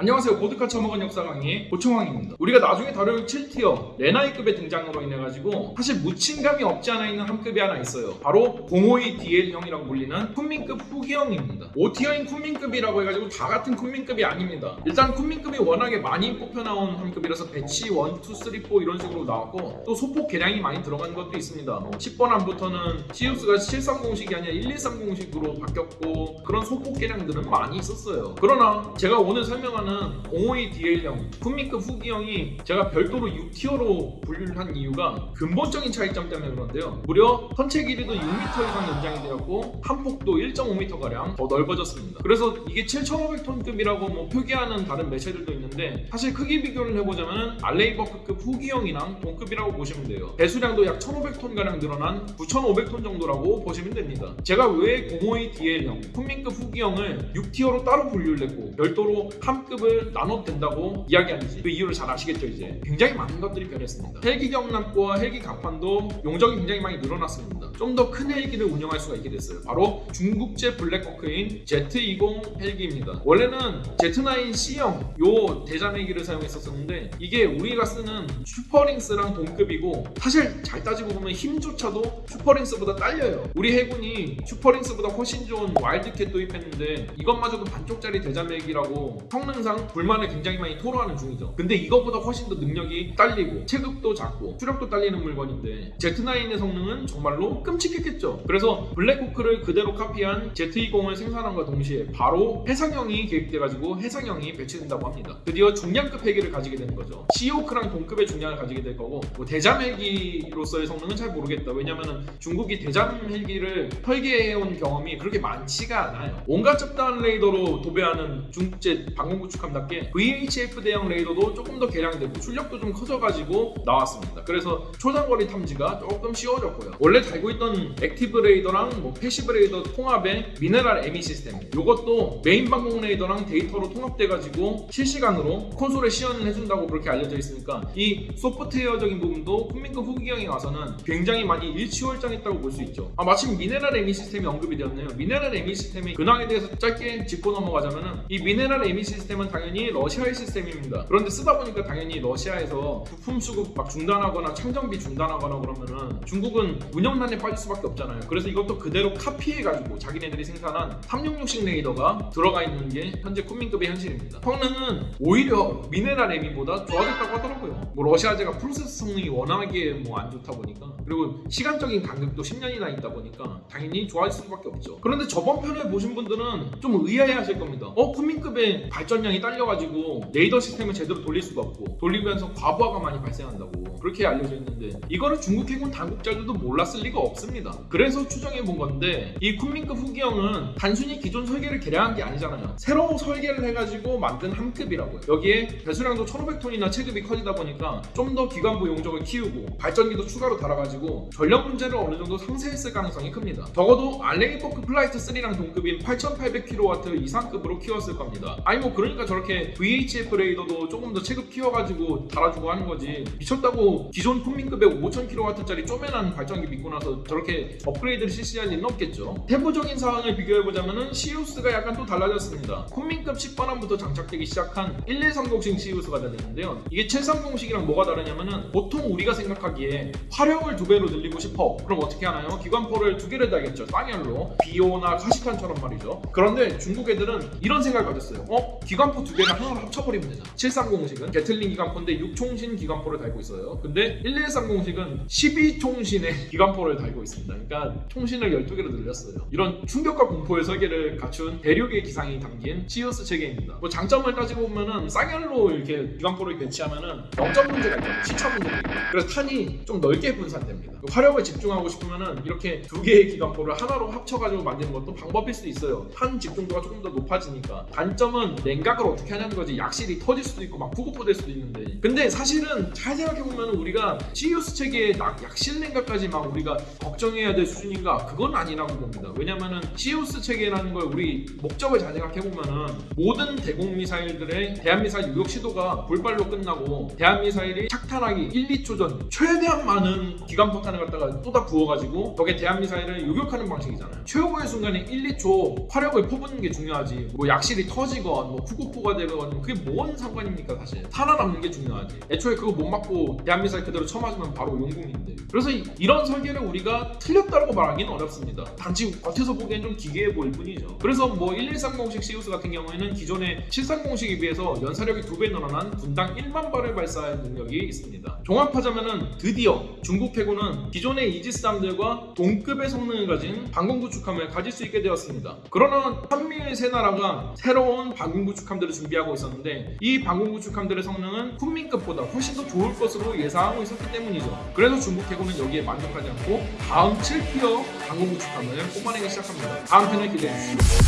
안녕하세요. 보드카 처먹은 역사 강의 고청왕입니다. 우리가 나중에 다룰 7tier 렌하이급의 등장으로 인해가지고 사실 묻힌감이 없지 않아 있는 함급이 하나 있어요. 바로 052 DL형이라고 불리는 쿤밍급 후기형입니다. 5tier인 쿤밍급이라고 해가지고 다 같은 쿤밍급이 아닙니다. 일단 쿤밍급이 워낙에 많이 뽑혀나온 함급이라서 batch 1, 2, 3, 4 이런 식으로 나왔고 또 소폭 개량이 많이 들어간 것도 있습니다. 뭐 10번 함부터는 CIWS가 730식이 아니라 1130식으로 바뀌었고 그런 소폭 개량들은 많이 있었어요. 그러나 제가 오늘 설명하는 052 DL형 쿤민급 후기형이 제가 별도로 6티어로 분류를 한 이유가 근본적인 차이점 때문에 그런데요. 무려 선체 길이도 6m 이상 연장이 되었고 한 폭도 1.5m가량 더 넓어졌습니다. 그래서 이게 7,500톤급이라고 뭐 표기하는 다른 매체들도 있는데 사실 크기 비교를 해보자면 알레이버크급 후기형이랑 동급이라고 보시면 돼요. 배수량도 약 1,500톤가량 늘어난 9,500톤 정도라고 보시면 됩니다. 제가 왜 052 DL형 쿤민급 후기형을 6티어로 따로 분류를 했고 별도로 한급 을 나눠도 된다고 이야기하는지 그 이유를 잘 아시겠죠 이제 굉장히 많은 것들이 변했습니다. 헬기 경납고와 헬기 갑판도 용적이 굉장히 많이 늘어났습니다. 좀 더 큰 헬기를 운영할 수가 있게 됐어요. 바로 중국제 Black Hawk인 Z20 헬기입니다. 원래는 Z9C형 요 대잠 헬기를 사용했었는데 이게 우리가 쓰는 Super Lynx랑 동급이고 사실 잘 따지고 보면 힘조차도 Super Lynx보다 딸려요. 우리 해군이 Super Lynx보다 훨씬 좋은 Wildcat 도입했는데 이것마저도 반쪽짜리 대잠 헬기라고 성능상 불만을 굉장히 많이 토로하는 중이죠. 근데 이것보다 훨씬 더 능력이 딸리고 체급도 작고 추력도 딸리는 물건인데 Z9의 성능은 정말로 끔찍했겠죠. 그래서 Black Hawk를 그대로 카피한 Z20을 생산함과 동시에 바로 해상형이 계획돼가지고 해상형이 배치된다고 합니다. 드디어 중량급 헬기를 가지게 되는 거죠. Seahawk랑 동급의 중량을 가지게 될 거고 뭐 대잠 헬기로서의 성능은 잘 모르겠다. 왜냐면은 중국이 대잠 헬기를 설계해온 경험이 그렇게 많지가 않아요. 온갖 잡다한 레이더로 도배하는 중국제 방공구축함답게 VHF 대형 레이더도 조금 더 개량되고 출력도 좀 커져가지고 나왔습니다. 그래서 초장거리 탐지가 조금 쉬워졌고요. 원래 달고 있던 active 레이더랑 뭐 passive 레이더 통합의 Mineral-ME 시스템 이것도 메인 방공 레이더랑 데이터로 통합돼 가지고 실시간으로 콘솔에 시현을 해준다고 그렇게 알려져 있으니까 이 소프트웨어적인 부분도 쿤밍급 후기형에 와서는 굉장히 많이 일취월장했다고 볼 수 있죠. 아 마침 Mineral-ME 시스템이 언급이 되었네요. Mineral-ME 시스템이 근황에 대해서 짧게 짚고 넘어가자면은 이 Mineral-ME 시스템은 당연히 러시아의 시스템입니다. 그런데 쓰다 보니까 당연히 러시아에서 부품 수급 막 중단하거나 창정비 중단하거나 그러면은 중국은 운영난에 빠질 수밖에 없잖아요. 그래서 이것도 그대로 카피해가지고 자기네들이 생산한 366식 레이더가 들어가 있는 게 현재 쿤민급의 현실입니다. 성능은 오히려 미네랄 에미보다 좋아졌다고 하더라고요. 뭐 러시아제가 프로세스 성능이 워낙에 뭐 안 좋다 보니까 그리고 시간적인 간격도 10년이나 있다 보니까 당연히 좋아질 수밖에 없죠. 그런데 저번 편을 보신 분들은 좀 의아해 하실 겁니다. 어 쿤민급의 발전량이 딸려가지고 레이더 시스템을 제대로 돌릴 수가 없고 돌리면서 과부하가 많이 발생한다고 그렇게 알려져 있는데 이거를 중국 해군 당국자들도 몰랐을 리가 없 습니다. 그래서 추정해 본 건데 이 쿤민급 후기형은 단순히 기존 설계를 개량한 게 아니잖아요. 새로 설계를 해가지고 만든 함급이라고요. 여기에 배수량도 1,500톤이나 체급이 커지다 보니까 좀 더 기관부 용적을 키우고 발전기도 추가로 달아가지고 전력 문제를 어느 정도 상쇄했을 가능성이 큽니다. 적어도 알레이버크 Flight 3랑 동급인 8,800kW 이상급으로 키웠을 겁니다. 아니 뭐 그러니까 저렇게 VHF 레이더도 조금 더 체급 키워가지고 달아주고 하는 거지 미쳤다고 기존 쿤밍급의 5,000kW짜리 쪼매난 발전기 믿고 나서 저렇게 업그레이드를 실시할 리는 없겠죠. 세부적인 사항을 비교해보자면은 CIWS가 약간 또 달라졌습니다. 쿤밍급 10번함부터 장착되기 시작한 1130식 CIWS가 되는데요. 이게 730식이랑 뭐가 다르냐면은 보통 우리가 생각하기에 화력을 두 배로 늘리고 싶어. 그럼 어떻게 하나요? 기관포를 두 개를 달겠죠. 쌍열로 비오나 카시탄처럼 말이죠. 그런데 중국 애들은 이런 생각을 가졌어요. 어? 기관포 두 개를 하나로 합쳐버리면 되잖아. 730식은 게틀링 기관포인데 6총신 기관포를 달고 있어요. 근데 1130식은 12총신의 기관포를 달고 있습니다. 그러니까 총신을 12개로 늘렸어요. 이런 충격과 공포의 설계를 갖춘 대륙의 기상이 담긴 시우스 체계입니다. 뭐 장점을 따지고 보면은 쌍열로 이렇게 기관포를 배치하면은 0점 문제가 있죠. 시차 문제가 있고. 그래서 탄이 좀 넓게 분산됩니다. 화력을 집중하고 싶으면은 이렇게 두 개의 기관포를 하나로 합쳐가지고 만드는 것도 방법일 수도 있어요. 탄 집중도가 조금 더 높아지니까. 단점은 냉각을 어떻게 하냐는 거지. 약실이 터질 수도 있고 막 후구포될 수도 있는데. 근데 사실은 잘 생각해보면 우리가 시우스 체계의 낙- 약실 냉각까지 막 우리가 걱정해야 될 수준인가? 그건 아니라고 봅니다. 왜냐면은 시우스 체계라는 걸 우리 목적을 잘 생각해보면은 모든 대공 미사일들의 대한 미사일 유격 시도가 불발로 끝나고 대한 미사일이 착탄하기 1, 2초 전 최대한 많은 기관 포탄을 갖다가 쏟아 부어가지고 저게 대한 미사일을 요격하는 방식이잖아요. 최후의 순간에 1, 2초 화력을 퍼붓는 게 중요하지. 뭐 약실이 터지건 뭐 초속포가 되거든요. 그게 뭔 상관입니까 사실? 살아남는 게 중요하지. 애초에 그거 못 맞고 대한 미사일 그대로 쳐맞으면 바로 용궁인데. 그래서 이- 이런 설계를 우리가 틀렸다고 말하기는 어렵습니다. 단지 겉에서 보기엔 좀 기괴해 보일 뿐이죠. 그래서 뭐 1130식 시우스 같은 경우에는 기존의 730식에 비해서 연사력이 두배 늘어난 분당 1만 발을 발사할 능력이 있습니다. 종합하자면은 드디어 중국 해군은 기존의 이지스함들과 동급의 성능을 가진 방공 구축함을 가질 수 있게 되었습니다. 그러나 한미일 세 나라가 새로운 방공 구축함들을 준비하고 있었는데 이 방공 구축함들의 성능은 쿤민급보다 훨씬 더 좋을 것으로 예상하고 있었기 때문이죠. 그래서 중국 해군은 여기에 만족하지 않고 다음 7티어 방공 구축함을 뽑아내기 시작합니다. 다음 편을 기대해 주시죠.